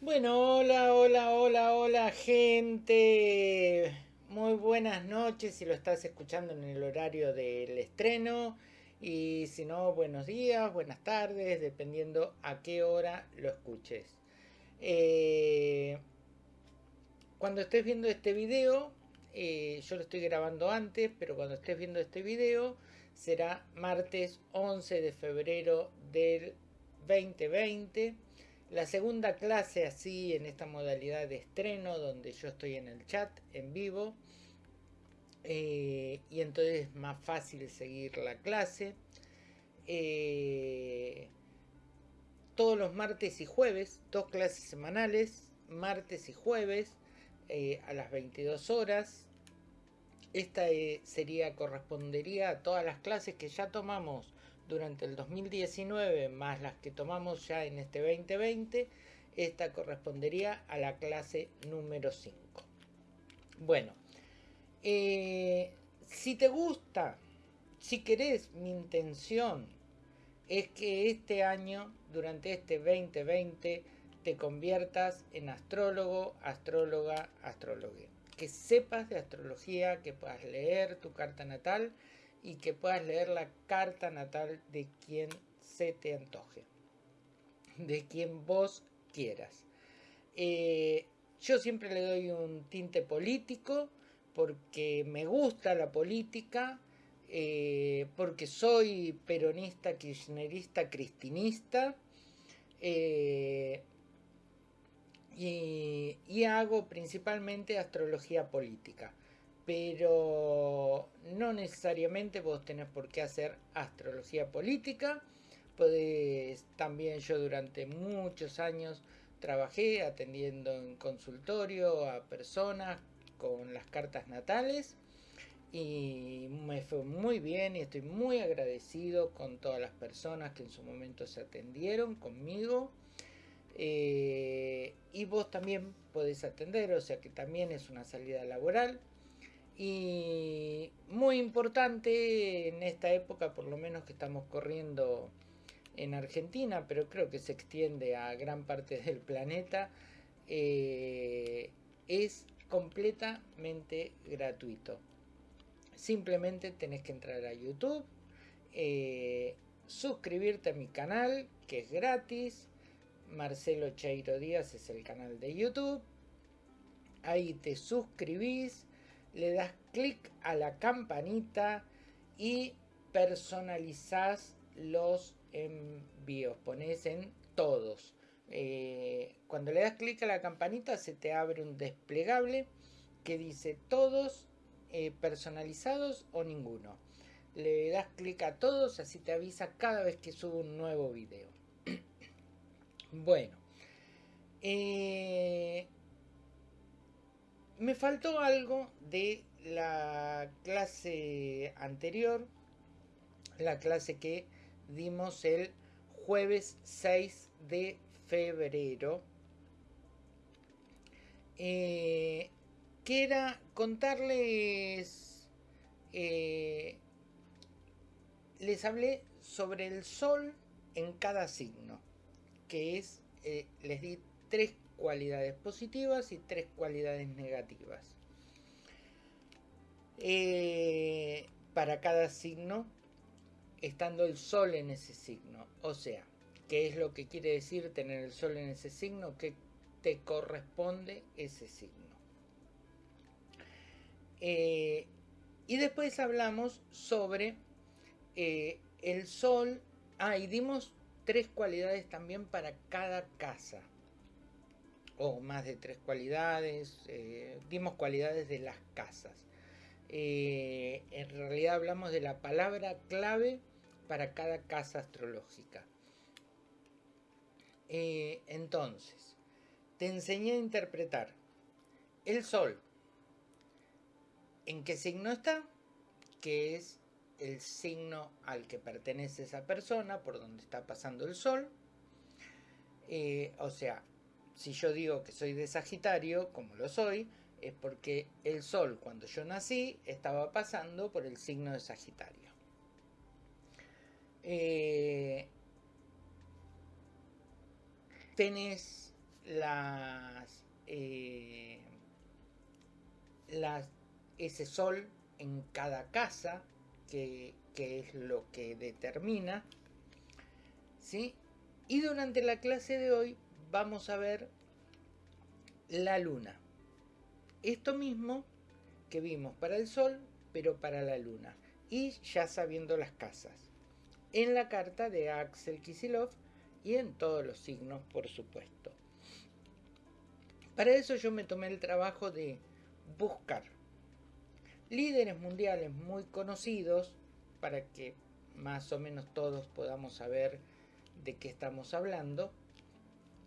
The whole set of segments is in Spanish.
Bueno, hola, hola, hola, hola gente. Muy buenas noches si lo estás escuchando en el horario del estreno. Y si no, buenos días, buenas tardes, dependiendo a qué hora lo escuches. Eh, cuando estés viendo este video, eh, yo lo estoy grabando antes, pero cuando estés viendo este video será martes 11 de febrero del 2020 la segunda clase así en esta modalidad de estreno donde yo estoy en el chat en vivo eh, y entonces es más fácil seguir la clase. Eh, todos los martes y jueves, dos clases semanales, martes y jueves eh, a las 22 horas. Esta sería, correspondería a todas las clases que ya tomamos durante el 2019 más las que tomamos ya en este 2020, esta correspondería a la clase número 5. Bueno, eh, si te gusta, si querés, mi intención es que este año, durante este 2020, te conviertas en astrólogo, astróloga, astrólogue. Que sepas de astrología, que puedas leer tu carta natal y que puedas leer la carta natal de quien se te antoje, de quien vos quieras. Eh, yo siempre le doy un tinte político porque me gusta la política, eh, porque soy peronista, kirchnerista, cristinista. Eh, y hago principalmente astrología política pero no necesariamente vos tenés por qué hacer astrología política. Podés, también yo durante muchos años trabajé atendiendo en consultorio a personas con las cartas natales y me fue muy bien y estoy muy agradecido con todas las personas que en su momento se atendieron conmigo. Eh, y vos también podés atender, o sea que también es una salida laboral. Y muy importante en esta época, por lo menos que estamos corriendo en Argentina, pero creo que se extiende a gran parte del planeta, eh, es completamente gratuito. Simplemente tenés que entrar a YouTube, eh, suscribirte a mi canal, que es gratis. Marcelo Cheiro Díaz es el canal de YouTube. Ahí te suscribís le das clic a la campanita y personalizás los envíos. Pones en todos. Eh, cuando le das clic a la campanita se te abre un desplegable que dice todos eh, personalizados o ninguno. Le das clic a todos, así te avisa cada vez que subo un nuevo video. bueno. Eh, me faltó algo de la clase anterior, la clase que dimos el jueves 6 de febrero, eh, que era contarles, eh, les hablé sobre el sol en cada signo, que es, eh, les di tres cualidades positivas y tres cualidades negativas. Eh, para cada signo, estando el sol en ese signo. O sea, ¿qué es lo que quiere decir tener el sol en ese signo? Que te corresponde ese signo. Eh, y después hablamos sobre eh, el sol. Ah, y dimos tres cualidades también para cada casa o más de tres cualidades, eh, dimos cualidades de las casas. Eh, en realidad hablamos de la palabra clave para cada casa astrológica. Eh, entonces, te enseñé a interpretar el Sol. ¿En qué signo está? Que es el signo al que pertenece esa persona, por donde está pasando el Sol. o sea, si yo digo que soy de Sagitario, como lo soy, es porque el Sol cuando yo nací estaba pasando por el signo de Sagitario. Eh, tenés las, eh, ese sol en cada casa, que, que es lo que determina. ¿sí? Y durante la clase de hoy vamos a ver la luna. Esto mismo que vimos para el sol, pero para la luna. Y ya sabiendo las casas. En la carta de Axel Kisilov y en todos los signos, por supuesto. Para eso yo me tomé el trabajo de buscar líderes mundiales muy conocidos para que más o menos todos podamos saber de qué estamos hablando.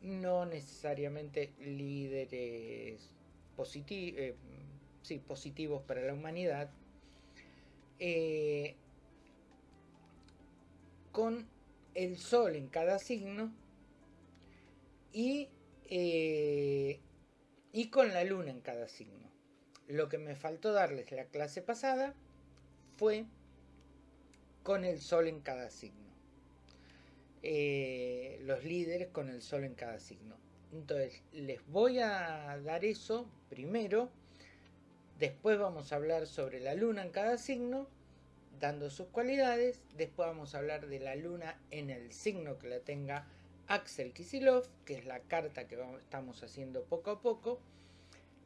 No necesariamente líderes eh, positivos para la humanidad. Eh, con el sol en cada signo y, eh, y con la luna en cada signo. Lo que me faltó darles la clase pasada fue con el sol en cada signo. Eh, los líderes con el sol en cada signo. Entonces, les voy a dar eso primero. Después vamos a hablar sobre la luna en cada signo, dando sus cualidades. Después vamos a hablar de la luna en el signo que la tenga Axel Kisilov, que es la carta que estamos haciendo poco a poco.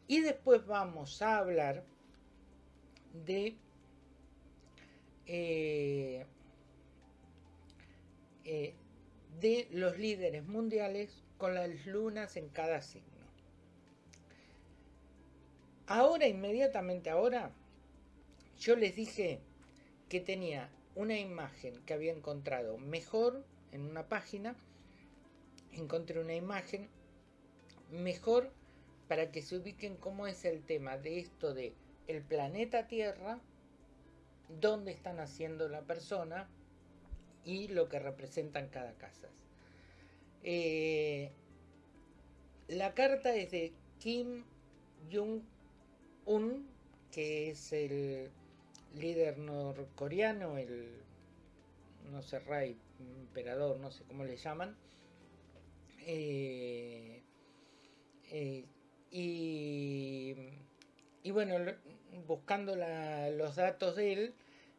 Y después vamos a hablar de eh, eh, de los líderes mundiales con las lunas en cada signo. Ahora, inmediatamente ahora, yo les dije que tenía una imagen que había encontrado mejor en una página. Encontré una imagen mejor para que se ubiquen cómo es el tema de esto de el planeta Tierra, dónde están haciendo la persona y lo que representan cada casa. Eh, la carta es de Kim Jong-un, que es el líder norcoreano, el, no sé, rey, emperador, no sé cómo le llaman. Eh, eh, y, y, bueno, buscando los datos de él,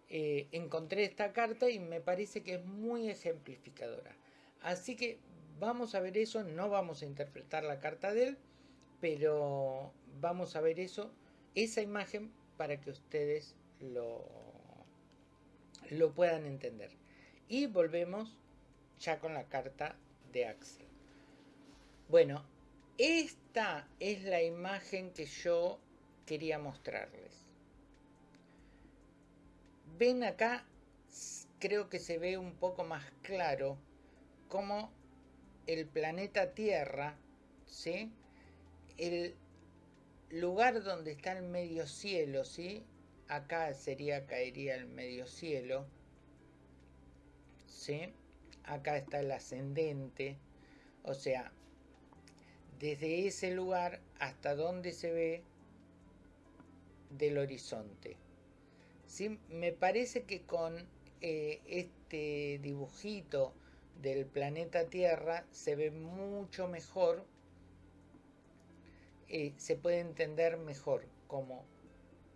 eh, encontré esta carta y me parece que es muy ejemplificadora. Así que vamos a ver eso, no vamos a interpretar la carta de él, pero vamos a ver eso, esa imagen para que ustedes lo, lo puedan entender. Y volvemos ya con la carta de Axel. Bueno, esta es la imagen que yo quería mostrarles. Ven acá, creo que se ve un poco más claro cómo el planeta Tierra, ¿sí? El lugar donde está el medio cielo, ¿sí? Acá sería, caería el medio cielo, ¿sí? Acá está el ascendente, o sea, desde ese lugar hasta donde se ve del horizonte. ¿Sí? Me parece que con eh, este dibujito del planeta Tierra se ve mucho mejor, eh, se puede entender mejor como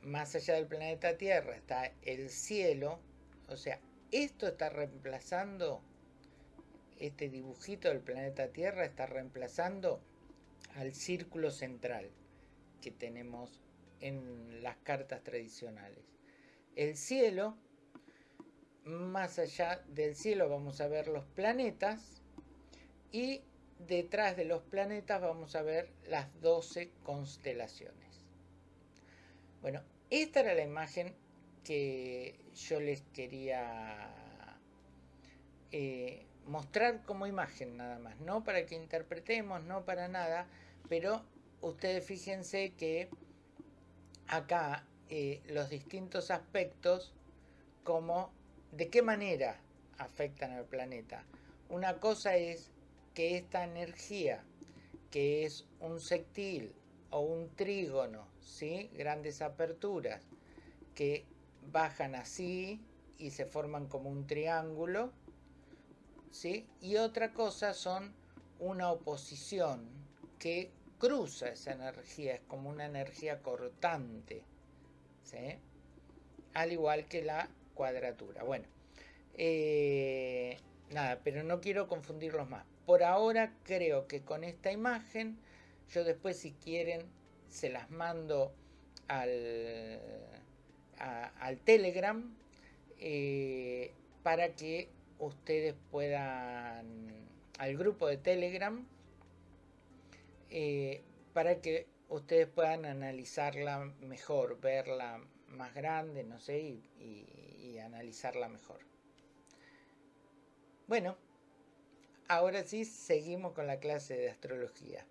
más allá del planeta Tierra está el cielo, o sea, esto está reemplazando, este dibujito del planeta Tierra está reemplazando al círculo central que tenemos en las cartas tradicionales. El cielo, más allá del cielo vamos a ver los planetas y detrás de los planetas vamos a ver las 12 constelaciones. Bueno, esta era la imagen que yo les quería eh, mostrar como imagen nada más, no para que interpretemos, no para nada, pero ustedes fíjense que acá eh, los distintos aspectos, como de qué manera afectan al planeta. Una cosa es que esta energía, que es un sectil o un trígono, ¿sí? grandes aperturas, que bajan así y se forman como un triángulo, ¿sí? y otra cosa son una oposición que cruza esa energía, es como una energía cortante, al igual que la cuadratura. Bueno, eh, nada, pero no quiero confundirlos más. Por ahora creo que con esta imagen, yo después si quieren se las mando al, al Telegram eh, para que ustedes puedan, al grupo de Telegram, eh, para que ustedes puedan analizarla mejor, verla más grande, no sé, y, analizarla mejor. Bueno, ahora sí seguimos con la clase de astrología.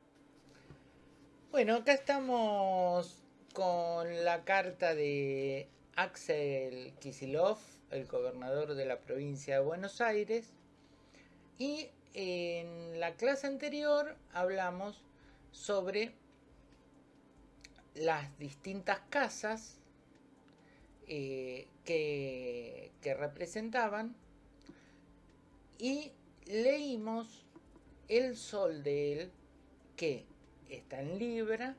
Bueno, acá estamos con la carta de Axel Kisilov, el gobernador de la provincia de Buenos Aires. Y en la clase anterior hablamos sobre las distintas casas eh, que, que representaban y leímos el sol de él que está en Libra,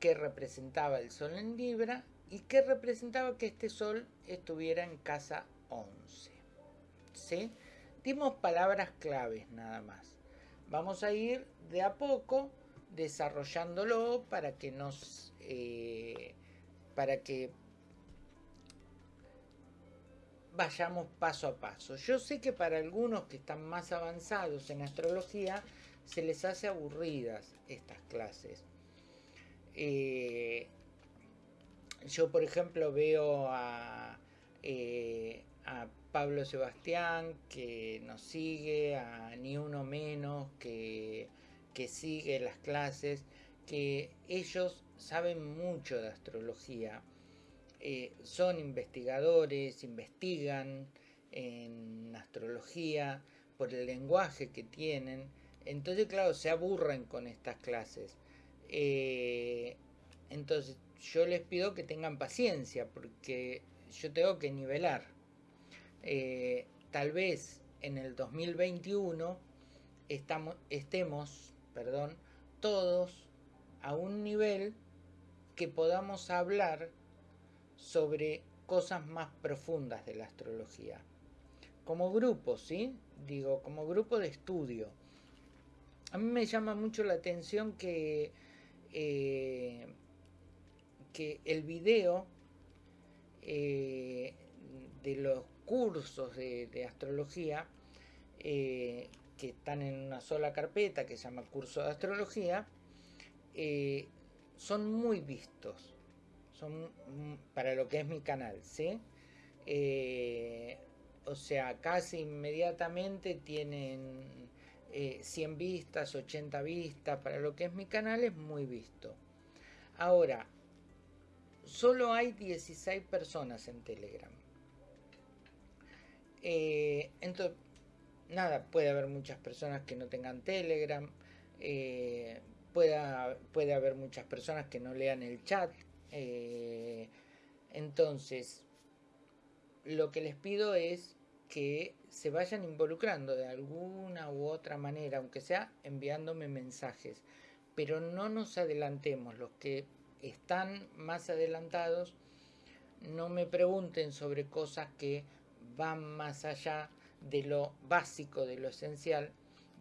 que representaba el sol en Libra y que representaba que este sol estuviera en casa 11. ¿Sí? Dimos palabras claves nada más. Vamos a ir de a poco desarrollándolo para que nos eh, para que vayamos paso a paso. Yo sé que para algunos que están más avanzados en astrología se les hace aburridas estas clases. Eh, yo, por ejemplo, veo a, eh, a Pablo Sebastián que nos sigue, a Ni Uno Menos que, que sigue las clases, que ellos saben mucho de astrología. Eh, son investigadores, investigan en astrología por el lenguaje que tienen. Entonces, claro, se aburren con estas clases. Eh, entonces, yo les pido que tengan paciencia porque yo tengo que nivelar. Eh, tal vez en el 2021 estamos, estemos perdón, todos a un nivel que podamos hablar sobre cosas más profundas de la astrología. Como grupo, ¿sí? Digo, como grupo de estudio. A mí me llama mucho la atención que eh, que el video eh, de los cursos de, astrología eh, que están en una sola carpeta que se llama curso de astrología eh, son muy vistos son para lo que es mi canal ¿sí? o sea casi inmediatamente tienen 100 vistas 80 vistas para lo que es mi canal es muy visto ahora solo hay 16 personas en Telegram. Eh, entonces, nada, puede haber muchas personas que no tengan Telegram, eh, puede haber muchas personas que no lean el chat. Eh, entonces, lo que les pido es que se vayan involucrando de alguna u otra manera, aunque sea enviándome mensajes, pero no nos adelantemos, los que están más adelantados, no me pregunten sobre cosas que van más allá de lo básico, de lo esencial,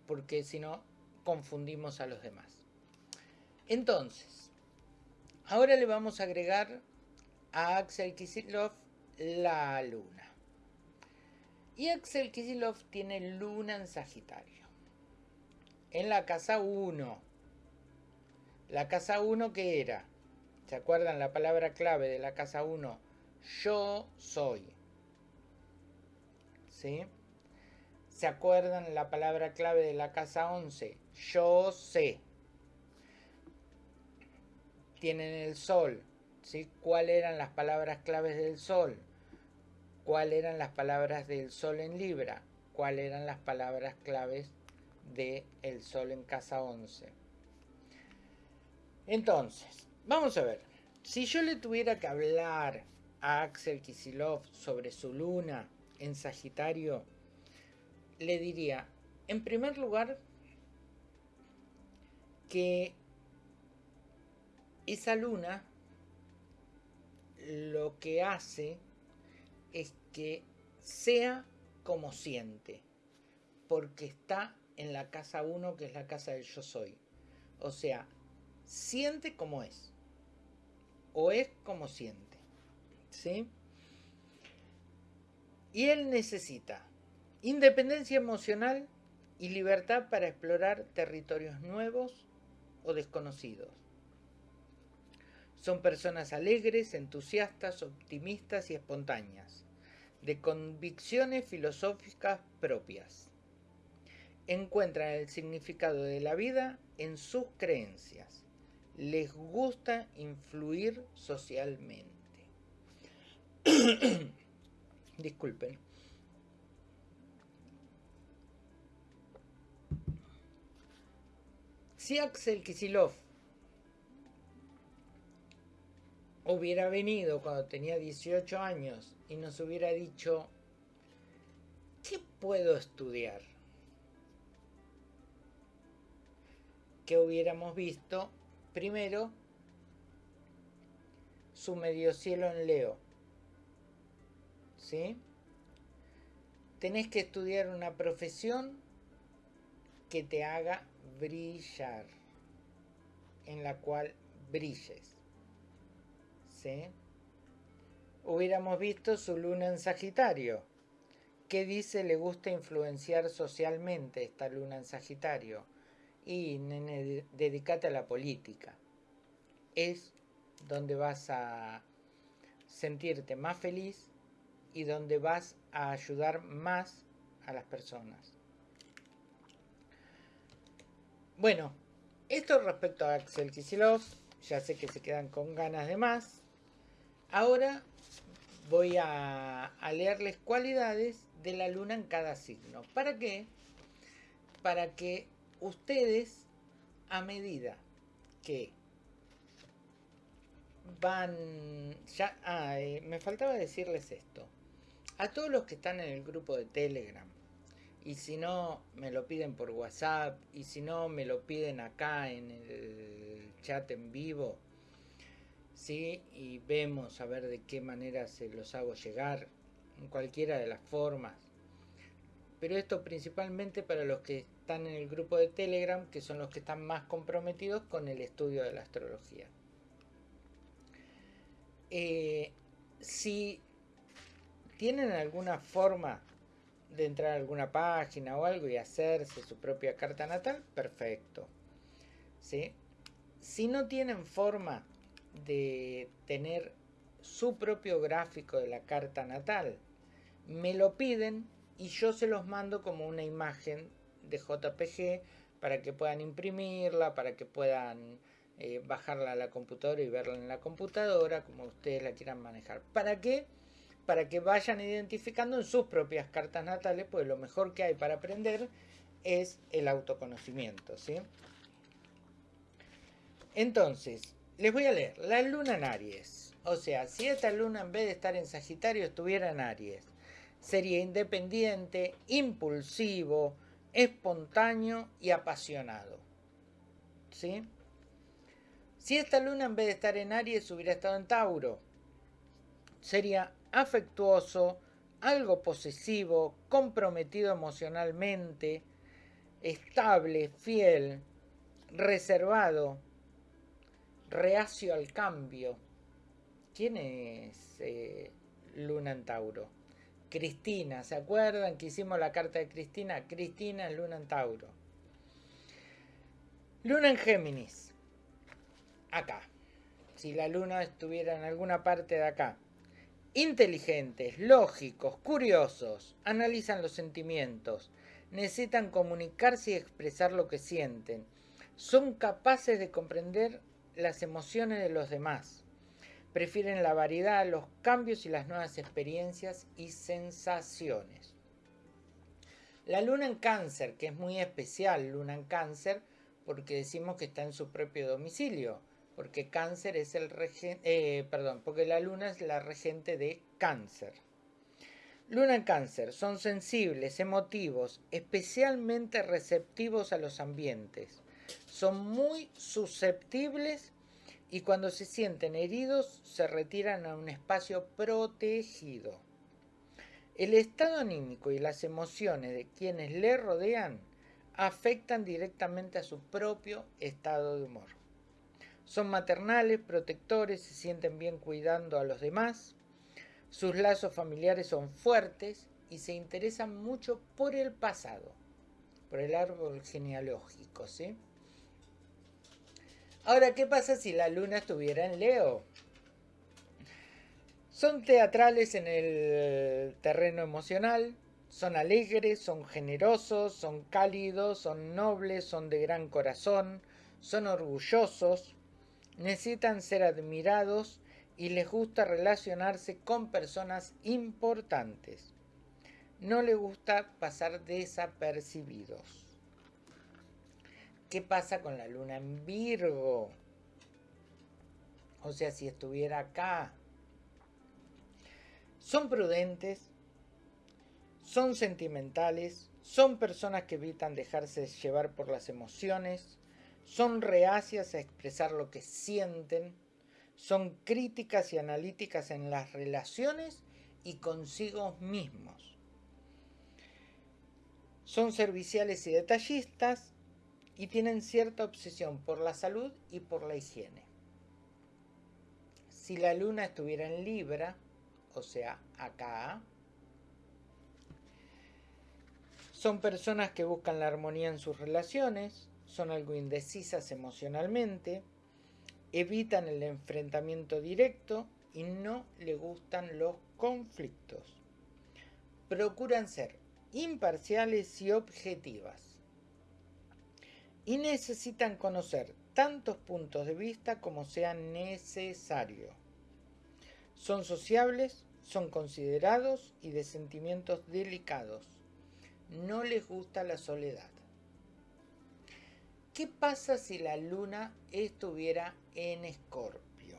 porque si no confundimos a los demás. Entonces, ahora le vamos a agregar a Axel Kisilov la luna. Y Axel Kisilov tiene luna en Sagitario. En la casa 1. La casa 1 que era ¿Se acuerdan la palabra clave de la casa 1? Yo soy. ¿Sí? ¿Se acuerdan la palabra clave de la casa 11? Yo sé. Tienen el sol. ¿Sí? ¿Cuáles eran las palabras claves del sol? ¿Cuáles eran las palabras del sol en Libra? ¿Cuáles eran las palabras claves del el sol en casa 11? Entonces, Vamos a ver. Si yo le tuviera que hablar a Axel Kisilov sobre su luna en Sagitario, le diría, en primer lugar, que esa luna lo que hace es que sea como siente, porque está en la casa 1, que es la casa del yo soy. O sea, siente como es, o es como siente. ¿Sí? Y él necesita independencia emocional y libertad para explorar territorios nuevos o desconocidos. Son personas alegres, entusiastas, optimistas y espontáneas, de convicciones filosóficas propias. Encuentran el significado de la vida en sus creencias. Les gusta influir socialmente. Disculpen. Si Axel Kisilov hubiera venido cuando tenía 18 años y nos hubiera dicho, ¿qué puedo estudiar? Que hubiéramos visto primero su medio cielo en Leo. ¿Sí? Tenés que estudiar una profesión que te haga brillar, en la cual brilles. Hubiéramos visto su luna en Sagitario. ¿Qué dice le gusta influenciar socialmente esta luna en Sagitario? Y nene, dedícate a la política. Es donde vas a sentirte más feliz y donde vas a ayudar más a las personas. Bueno, esto respecto a Axel Kisilov, ya sé que se quedan con ganas de más. Ahora voy a, leerles cualidades de la luna en cada signo. ¿Para qué? Para que ustedes, a medida que van... Ya, ah, eh, me faltaba decirles esto. A todos los que están en el grupo de Telegram, y si no, me lo piden por WhatsApp, y si no, me lo piden acá en el chat en vivo, ¿sí? y vemos a ver de qué manera se los hago llegar, en cualquiera de las formas. Pero esto principalmente para los que están en el grupo de Telegram, que son los que están más comprometidos con el estudio de la astrología. Eh, si tienen alguna forma de entrar a alguna página o algo y hacerse su propia carta natal, perfecto. ¿Sí? Si no tienen forma de tener su propio gráfico de la carta natal. Me lo piden y yo se los mando como una imagen de JPG para que puedan imprimirla, para que puedan eh, bajarla a la computadora y verla en la computadora, como ustedes la quieran manejar. ¿Para qué? Para que vayan identificando en sus propias cartas natales, pues lo mejor que hay para aprender es el autoconocimiento, ¿sí? Entonces, les voy a leer. La luna en Aries. O sea, si esta luna en vez de estar en Sagitario estuviera en Aries, sería independiente, impulsivo, espontáneo y apasionado. ¿Sí? Si esta luna en vez de estar en Aries hubiera estado en Tauro, sería afectuoso, algo posesivo, comprometido emocionalmente, estable, fiel, reservado, reacio al cambio. ¿Quién es eh, Luna en Tauro? Cristina, ¿se acuerdan que hicimos la carta de Cristina? Cristina es Luna en Tauro. Luna en Géminis. Acá. Si la luna estuviera en alguna parte de acá. Inteligentes, lógicos, curiosos, analizan los sentimientos, necesitan comunicarse y expresar lo que sienten. Son capaces de comprender las emociones de los demás. Prefieren la variedad, los cambios y las nuevas experiencias y sensaciones. La luna en cáncer, que es muy especial, luna en cáncer, porque decimos que está en su propio domicilio, porque cáncer es el regente, eh, perdón, porque la luna es la regente de cáncer. Luna en cáncer, son sensibles, emotivos, especialmente receptivos a los ambientes Son muy susceptibles y cuando se sienten heridos se retiran a un espacio protegido. El estado anímico y las emociones de quienes le rodean afectan directamente a su propio estado de humor. Son maternales, protectores, se sienten bien cuidando a los demás, sus lazos familiares son fuertes y se interesan mucho por el pasado, por el árbol genealógico, ¿sí? Ahora, ¿qué pasa si la luna estuviera en Leo? Son teatrales en el terreno emocional, son alegres, son generosos, son cálidos, son nobles, son de gran corazón, son orgullosos, necesitan ser admirados y les gusta relacionarse con personas importantes. No les gusta pasar desapercibidos. ¿Qué pasa con la luna en Virgo? O sea, si estuviera acá. Son prudentes, son sentimentales, son personas que evitan dejarse llevar por las emociones, son reacias a expresar lo que sienten, son críticas y analíticas en las relaciones y consigo mismos. Son serviciales y detallistas y tienen cierta obsesión por la salud y por la higiene. Si la luna estuviera en Libra, o sea, acá, son personas que buscan la armonía en sus relaciones, son algo indecisas emocionalmente, evitan el enfrentamiento directo y no le gustan los conflictos. Procuran ser imparciales y objetivas. Y necesitan conocer tantos puntos de vista como sea necesario. Son sociables, son considerados y de sentimientos delicados. No les gusta la soledad. ¿Qué pasa si la luna estuviera en escorpio?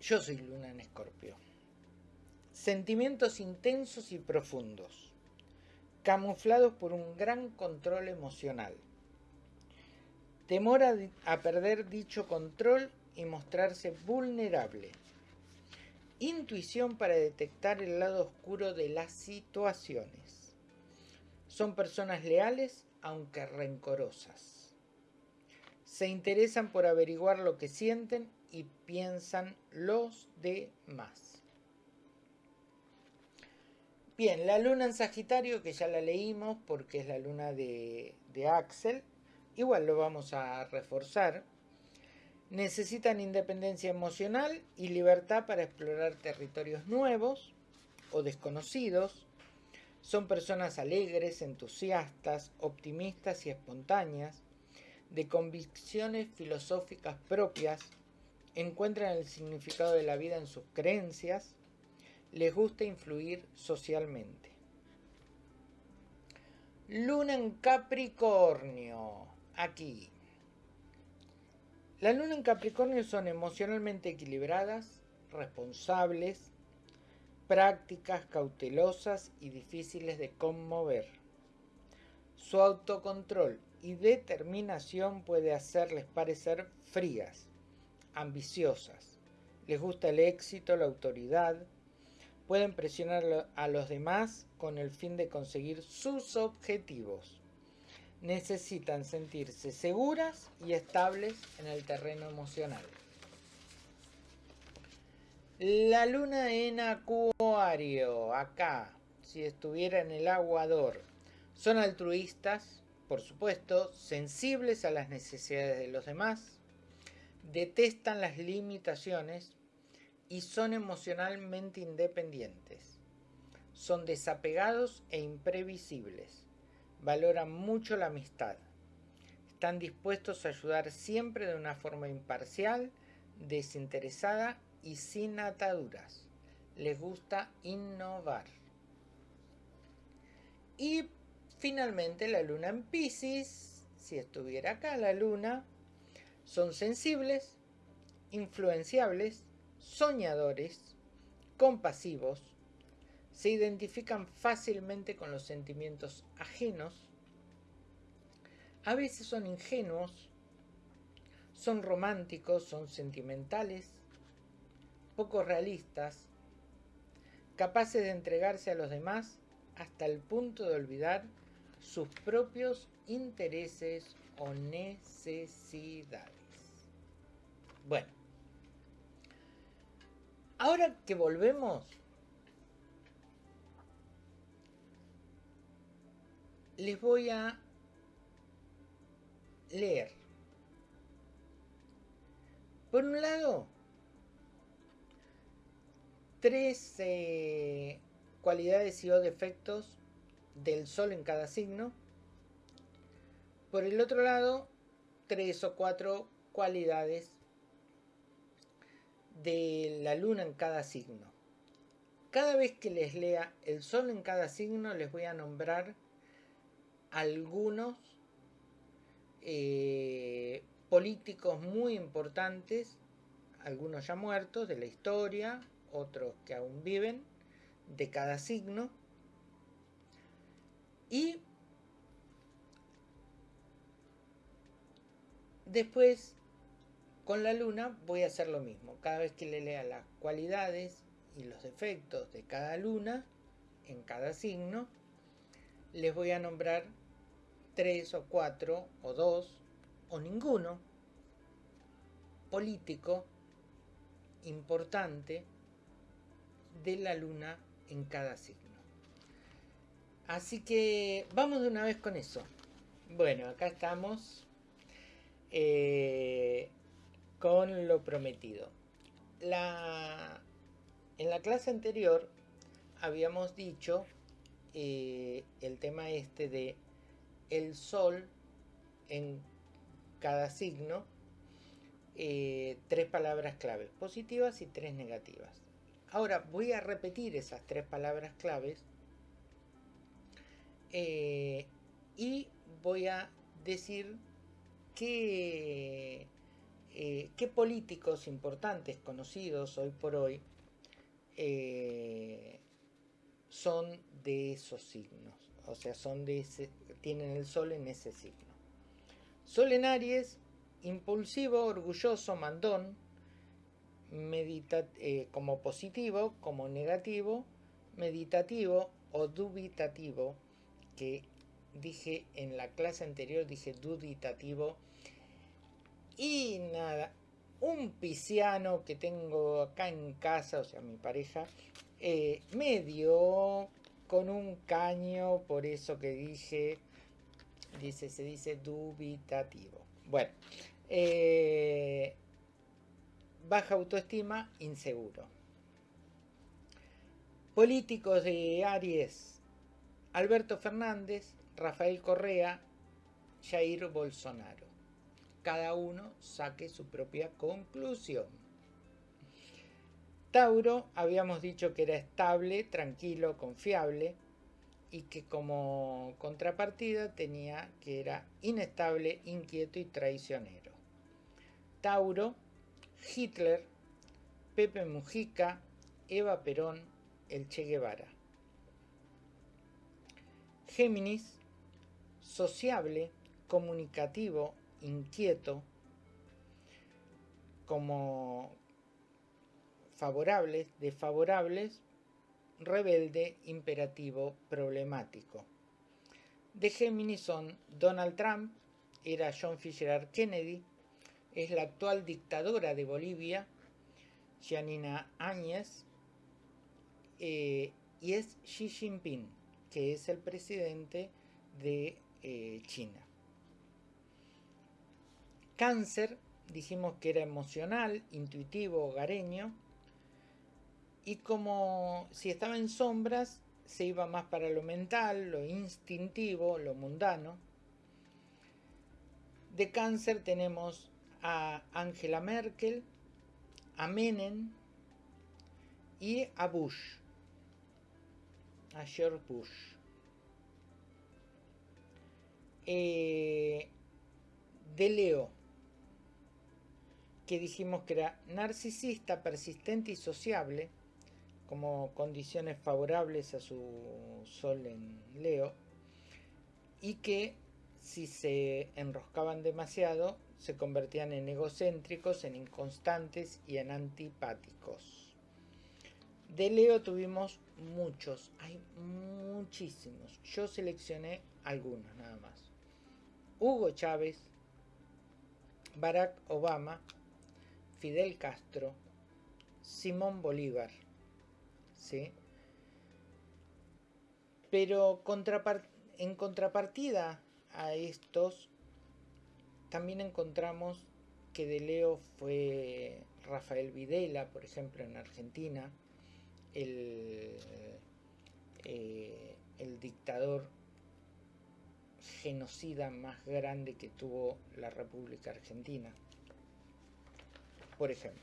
Yo soy luna en escorpio. Sentimientos intensos y profundos, camuflados por un gran control emocional. Temor a, a perder dicho control y mostrarse vulnerable. Intuición para detectar el lado oscuro de las situaciones son personas leales, aunque rencorosas. Se interesan por averiguar lo que sienten y piensan los demás. Bien, la luna en Sagitario, que ya la leímos porque es la luna de, de Axel, igual lo vamos a reforzar. Necesitan independencia emocional y libertad para explorar territorios nuevos o desconocidos son personas alegres, entusiastas, optimistas y espontáneas, de convicciones filosóficas propias, encuentran el significado de la vida en sus creencias, les gusta influir socialmente. Luna en Capricornio, aquí. La luna en Capricornio son emocionalmente equilibradas, responsables, prácticas cautelosas y difíciles de conmover. Su autocontrol y determinación puede hacerles parecer frías, ambiciosas. Les gusta el éxito, la autoridad. Pueden presionar a los demás con el fin de conseguir sus objetivos. Necesitan sentirse seguras y estables en el terreno emocional. La luna en acuario, acá, si estuviera en el aguador, son altruistas, por supuesto, sensibles a las necesidades de los demás, detestan las limitaciones y son emocionalmente independientes. Son desapegados e imprevisibles. Valoran mucho la amistad. Están dispuestos a ayudar siempre de una forma imparcial, desinteresada y sin ataduras. Les gusta innovar. Y finalmente la luna en Pisces, si estuviera acá la luna, son sensibles, influenciables, soñadores, compasivos, se identifican fácilmente con los sentimientos ajenos, a veces son ingenuos, son románticos, son sentimentales, poco realistas, capaces de entregarse a los demás hasta el punto de olvidar sus propios intereses o necesidades. Bueno, ahora que volvemos, les voy a leer. Por un lado, tres eh, cualidades y o defectos del Sol en cada signo. Por el otro lado, tres o cuatro cualidades de la Luna en cada signo. Cada vez que les lea el Sol en cada signo, les voy a nombrar algunos eh, políticos muy importantes, algunos ya muertos de la historia, otros que aún viven, de cada signo. Y después con la luna voy a hacer lo mismo. Cada vez que le lea las cualidades y los defectos de cada luna en cada signo, les voy a nombrar tres o cuatro o dos o ninguno político importante de la luna en cada signo. Así que vamos de una vez con eso. Bueno, acá estamos eh, con lo prometido. En la clase anterior habíamos dicho eh, el tema este de el sol en cada signo, eh, tres palabras claves, positivas y tres negativas. Ahora voy a repetir esas tres palabras claves eh, y voy a decir qué, eh, qué políticos importantes, conocidos hoy por hoy, eh, son de esos signos. O sea, son de ese, tienen el sol en ese signo. Sol en Aries, impulsivo, orgulloso, mandón, eh, como positivo, como negativo, meditativo o dubitativo, que dije en la clase anterior, dije duditativo. Y nada, un pisciano que tengo acá en casa, o sea, mi pareja, eh, me dio con un caño, por eso que dije, dice, se dice dubitativo. Bueno, eh, baja autoestima, inseguro. Políticos de Aries, Alberto Fernández, Rafael Correa, Jair Bolsonaro. Cada uno saque su propia conclusión. Tauro, habíamos dicho que era estable, tranquilo, confiable y que como contrapartida tenía que era inestable, inquieto y traicionero. Tauro, Hitler, Pepe Mujica, Eva Perón, el Che Guevara. Géminis, sociable, comunicativo, inquieto, como favorables, desfavorables, rebelde, imperativo, problemático. De Géminis son Donald Trump, era John Fisher Kennedy, es la actual dictadora de Bolivia, Janina Áñez, eh, y es Xi Jinping, que es el presidente de eh, China. Cáncer, dijimos que era emocional, intuitivo, hogareño, y como si estaba en sombras, se iba más para lo mental, lo instintivo, lo mundano. De cáncer tenemos a Angela Merkel, a Menem y a Bush, a George Bush. Eh, de Leo, que dijimos que era narcisista, persistente y sociable, como condiciones favorables a su sol en Leo, y que si se enroscaban demasiado, se convertían en egocéntricos, en inconstantes y en antipáticos. De Leo tuvimos muchos, hay muchísimos. Yo seleccioné algunos nada más. Hugo Chávez, Barack Obama, Fidel Castro, Simón Bolívar. ¿sí? Pero en contrapartida a estos, también encontramos que de Leo fue Rafael Videla, por ejemplo, en Argentina, el, eh, el dictador genocida más grande que tuvo la República Argentina, por ejemplo.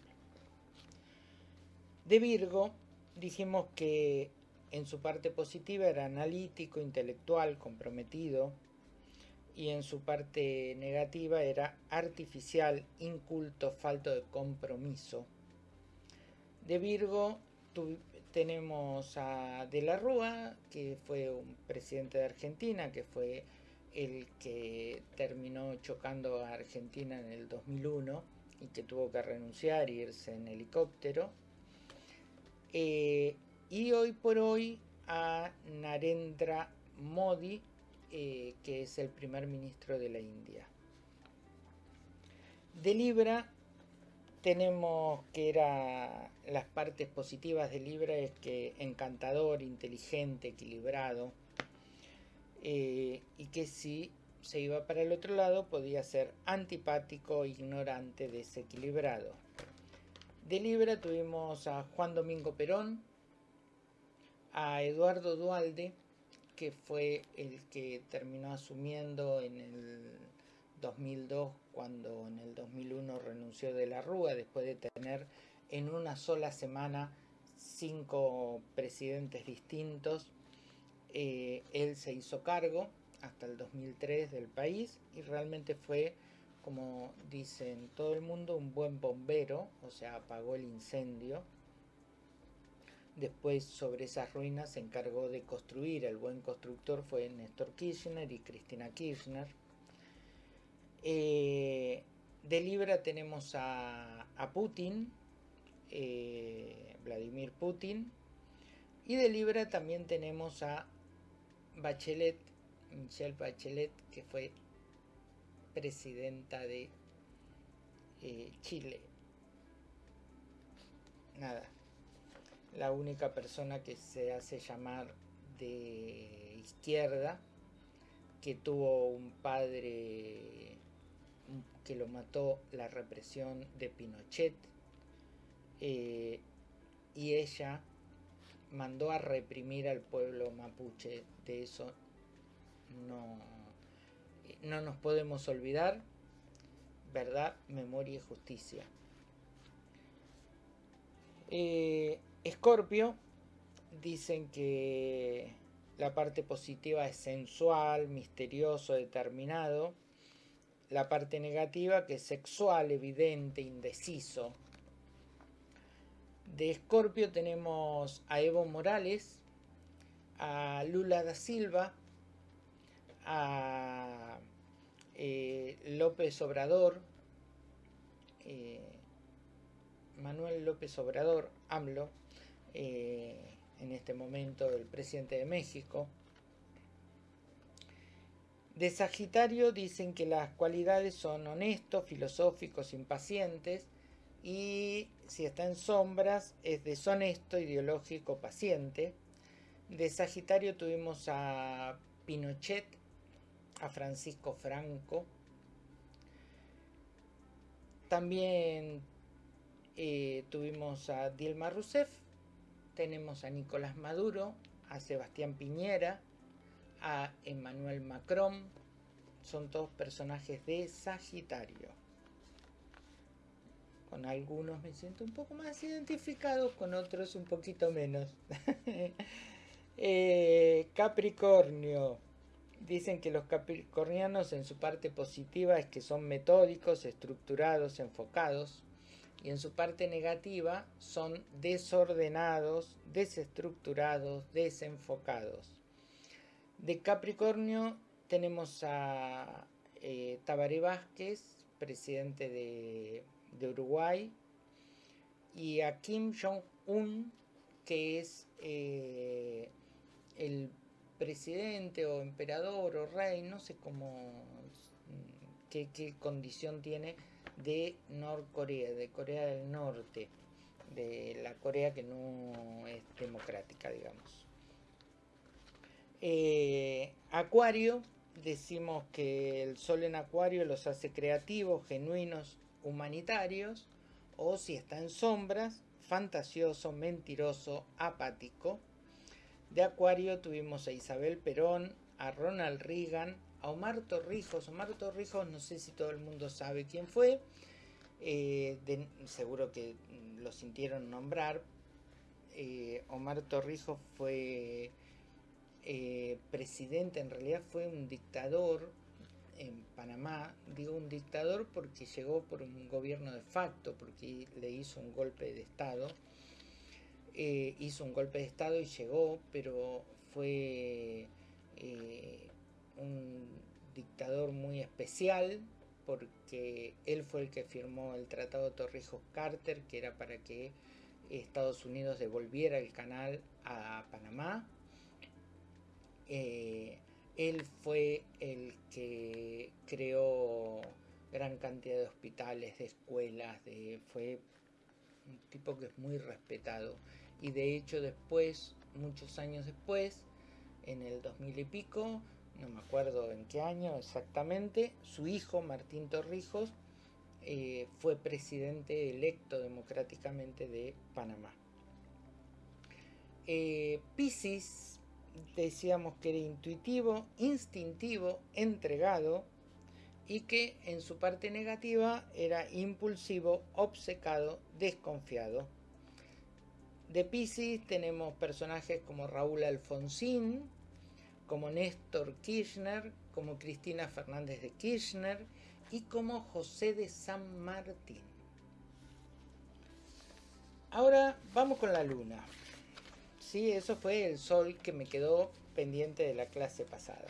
De Virgo dijimos que en su parte positiva era analítico, intelectual, comprometido, y en su parte negativa era artificial, inculto, falto de compromiso. De Virgo tenemos a De la Rúa, que fue un presidente de Argentina, que fue el que terminó chocando a Argentina en el 2001 y que tuvo que renunciar e irse en helicóptero. Eh, y hoy por hoy a Narendra Modi, eh, que es el primer ministro de la India. De Libra tenemos que era las partes positivas de Libra es que encantador, inteligente, equilibrado, eh, y que si se iba para el otro lado podía ser antipático, ignorante, desequilibrado. De Libra tuvimos a Juan Domingo Perón, a Eduardo Dualde, que fue el que terminó asumiendo en el 2002 cuando en el 2001 renunció de la Rúa después de tener en una sola semana cinco presidentes distintos eh, él se hizo cargo hasta el 2003 del país y realmente fue, como dicen todo el mundo, un buen bombero, o sea, apagó el incendio. Después sobre esas ruinas se encargó de construir, el buen constructor fue Néstor Kirchner y Cristina Kirchner. Eh, de Libra tenemos a, Putin, eh, Vladimir Putin, y de Libra también tenemos a Bachelet, Michelle Bachelet, que fue presidenta de eh, Chile. Nada, la única persona que se hace llamar de izquierda, que tuvo un padre que lo mató la represión de Pinochet, eh, y ella mandó a reprimir al pueblo mapuche. De eso no, no nos podemos olvidar. Verdad, memoria y justicia. Escorpio, dicen que la parte positiva es sensual, misterioso, determinado. La parte negativa que es sexual, evidente, indeciso, de Escorpio tenemos a Evo Morales, a Lula da Silva, a eh, López Obrador, eh, Manuel López Obrador, AMLO, eh, en este momento el presidente de México. De Sagitario dicen que las cualidades son honestos, filosóficos, impacientes, y si está en sombras es deshonesto, ideológico, paciente. De Sagitario tuvimos a Pinochet, a Francisco Franco. También eh, tuvimos a Dilma Rousseff, tenemos a Nicolás Maduro, a Sebastián Piñera, a Emmanuel Macron. Son todos personajes de Sagitario. Con algunos me siento un poco más identificado, con otros un poquito menos. Eh, Capricornio. Dicen que los capricornianos en su parte positiva es que son metódicos, estructurados, enfocados. Y en su parte negativa son desordenados, desestructurados, desenfocados. De Capricornio tenemos a eh, Tabaré Vázquez, presidente de, Uruguay, y a Kim Jong-un, que es eh, el presidente o emperador o rey, no sé cómo, qué, qué condición tiene de Norcorea, de Corea del Norte, de la Corea que no es democrática, digamos. Eh, acuario, decimos que el sol en Acuario los hace creativos, genuinos, humanitarios, o si está en sombras, fantasioso, mentiroso, apático. De Acuario tuvimos a Isabel Perón, a Ronald Reagan, a Omar Torrijos. Omar Torrijos, no sé si todo el mundo sabe quién fue, eh, seguro que lo sintieron nombrar. Eh, Omar Torrijos fue eh, presidente, en realidad fue un dictador en Panamá. Digo un dictador porque llegó por un gobierno de facto, porque le hizo un golpe de Estado. hizo un golpe de Estado y llegó, pero fue un dictador muy especial porque él fue el que firmó el Tratado Torrijos-Carter, que era para que Estados Unidos devolviera el canal a Panamá. Eh, él fue el que creó gran cantidad de hospitales, de escuelas, fue un tipo que es muy respetado. Y de hecho después, muchos años después, en el 2000 y pico, no me acuerdo en qué año exactamente, su hijo Martín Torrijos eh, fue presidente electo democráticamente de Panamá. Eh, decíamos que era intuitivo, instintivo, entregado y que en su parte negativa era impulsivo, obcecado, desconfiado. De Pisces tenemos personajes como Raúl Alfonsín, como Néstor Kirchner, como Cristina Fernández de Kirchner y como José de San Martín. Ahora vamos con la luna. Sí, eso fue el sol que me quedó pendiente de la clase pasada.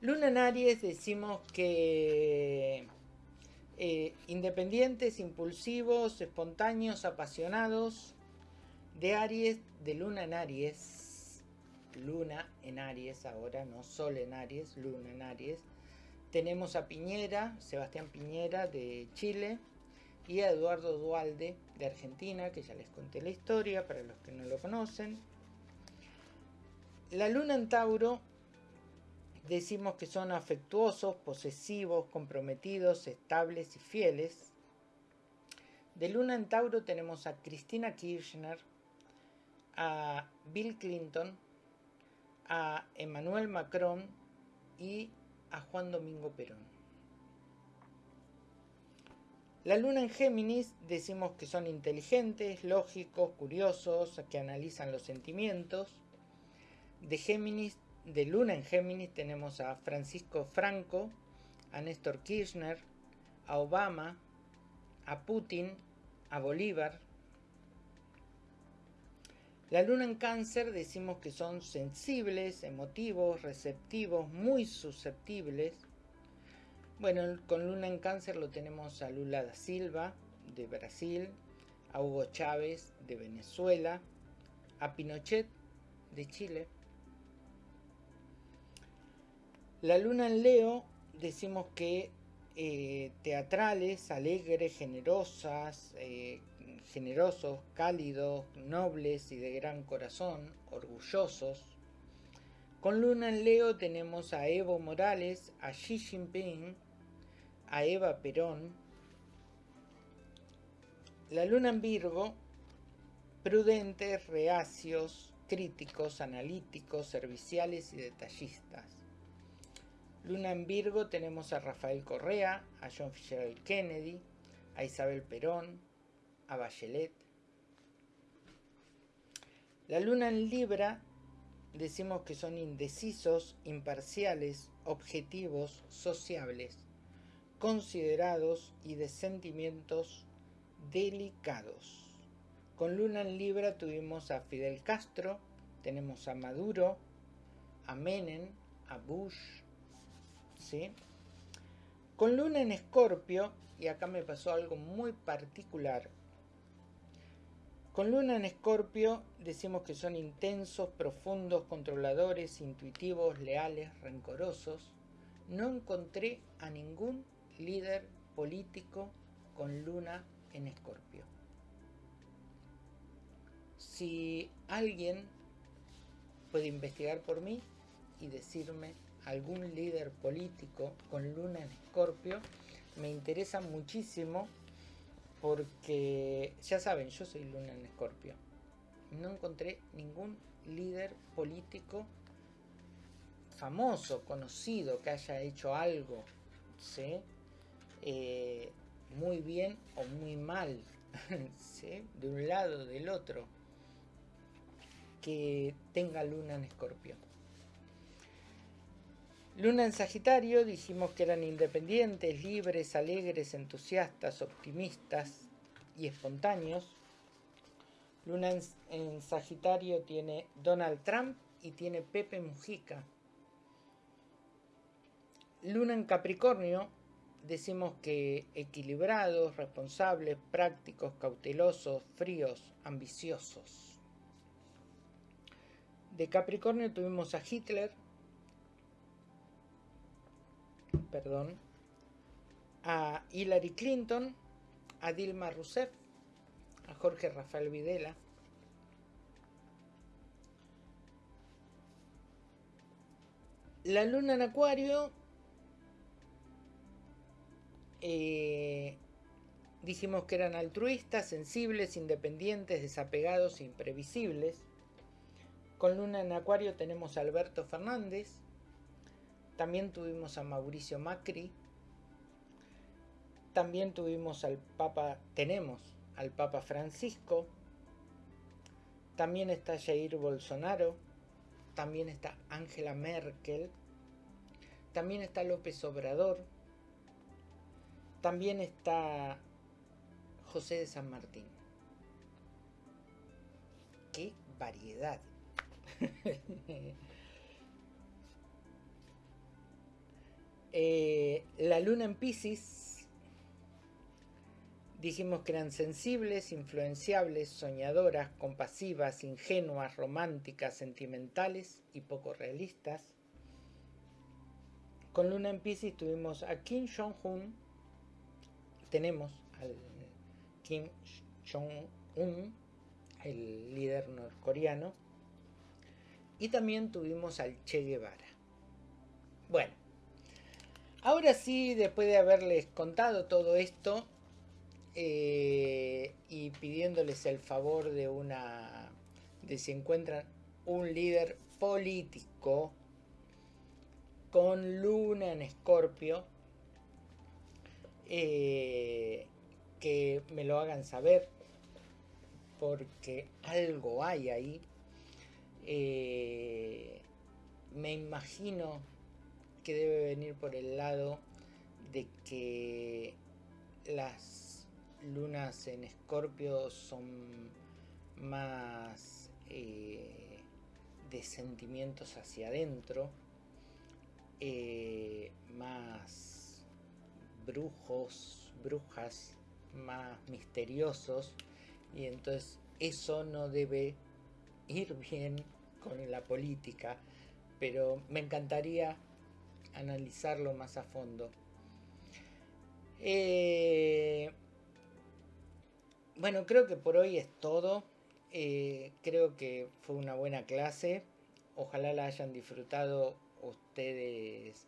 Luna en Aries decimos que eh, independientes, impulsivos, espontáneos, apasionados, de Aries, de Luna en Aries, Luna en Aries ahora, no Sol en Aries, Luna en Aries. Tenemos a Piñera, Sebastián Piñera de Chile y a Eduardo Dualde de Argentina, que ya les conté la historia para los que no lo conocen. La Luna en Tauro decimos que son afectuosos, posesivos, comprometidos, estables y fieles. De Luna en Tauro tenemos a Cristina Kirchner, a Bill Clinton, a Emmanuel Macron y a Juan Domingo Perón. La luna en Géminis decimos que son inteligentes, lógicos, curiosos, que analizan los sentimientos. De Géminis, de luna en Géminis tenemos a Francisco Franco, a Néstor Kirchner, a Obama, a Putin, a Bolívar, la luna en cáncer decimos que son sensibles, emotivos, receptivos, muy susceptibles. Bueno, con luna en cáncer lo tenemos a Lula da Silva de Brasil, a Hugo Chávez de Venezuela, a Pinochet de Chile. La luna en Leo decimos que eh, teatrales, alegres, generosas, eh, generosos, cálidos, nobles y de gran corazón, orgullosos. Con Luna en Leo tenemos a Evo Morales, a Xi Jinping, a Eva Perón. La Luna en Virgo, prudentes, reacios, críticos, analíticos, serviciales y detallistas. Luna en Virgo tenemos a Rafael Correa, a John Fitzgerald Kennedy, a Isabel Perón, a Bachelet. La luna en Libra decimos que son indecisos, imparciales, objetivos, sociables, considerados y de sentimientos delicados. Con luna en Libra tuvimos a Fidel Castro, tenemos a Maduro, a Menem, a Bush, ¿sí? Con luna en escorpio, y acá me pasó algo muy particular, con luna en escorpio decimos que son intensos, profundos, controladores, intuitivos, leales, rencorosos. No encontré a ningún líder político con luna en escorpio. Si alguien puede investigar por mí y decirme algún líder político con luna en escorpio, me interesa muchísimo porque ya saben, yo soy luna en escorpio. No encontré ningún líder político famoso, conocido, que haya hecho algo, ¿sí? Eh, muy bien o muy mal, ¿sí? de un lado, del otro, que tenga luna en escorpio. Luna en Sagitario dijimos que eran independientes, libres, alegres, entusiastas, optimistas y espontáneos. Luna en, Sagitario tiene Donald Trump y tiene Pepe Mujica. Luna en Capricornio decimos que equilibrados, responsables, prácticos, cautelosos, fríos, ambiciosos. De Capricornio tuvimos a Hitler, perdón, a Hillary Clinton, a Dilma Rousseff, a Jorge Rafael Videla. La luna en Acuario, eh, dijimos que eran altruistas, sensibles, independientes, desapegados imprevisibles. Con luna en Acuario tenemos a Alberto Fernández, también tuvimos a Mauricio Macri. También tuvimos al Papa, tenemos al Papa Francisco. También está Jair Bolsonaro. También está Angela Merkel. También está López Obrador. También está José de San Martín. ¡Qué variedad! Eh, la luna en Pisces, dijimos que eran sensibles, influenciables, soñadoras, compasivas, ingenuas, románticas, sentimentales y poco realistas. Con luna en Pisces tuvimos a Kim Jong-un, tenemos al Kim Jong-un, el líder norcoreano, y también tuvimos al Che Guevara. Bueno, Ahora sí, después de haberles contado todo esto eh, y pidiéndoles el favor de una de si encuentran un líder político con luna en escorpio, eh, que me lo hagan saber porque algo hay ahí. Eh, me imagino que debe venir por el lado de que las lunas en escorpio son más eh, de sentimientos hacia adentro, eh, más brujos, brujas, más misteriosos, y entonces eso no debe ir bien con la política, pero me encantaría analizarlo más a fondo. Eh, bueno, creo que por hoy es todo. Eh, creo que fue una buena clase. Ojalá la hayan disfrutado ustedes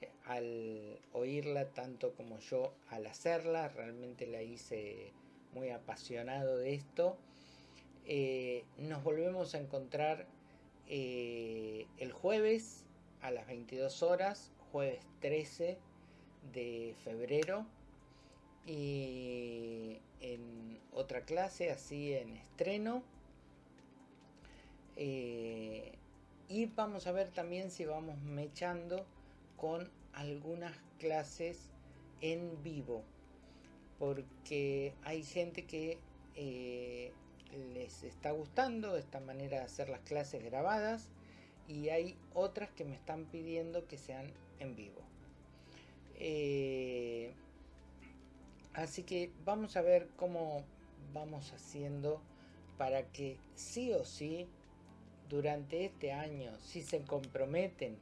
eh, al oírla tanto como yo al hacerla. Realmente la hice muy apasionado de esto. nos volvemos a encontrar el jueves a las 22 horas, jueves 13 de febrero. Y en otra clase, así en estreno. Eh, y vamos a ver también si vamos mechando con algunas clases en vivo. Porque hay gente que eh, les está gustando esta manera de hacer las clases grabadas y hay otras que me están pidiendo que sean en vivo. Eh, así que vamos a ver cómo vamos haciendo para que sí o sí durante este año, si se comprometen,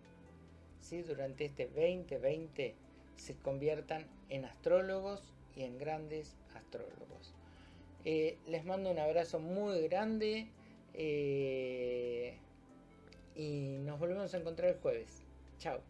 si durante este 2020 se conviertan en astrólogos y en grandes astrólogos. Eh, les mando un abrazo muy grande eh, y nos volvemos a encontrar el jueves. Chao.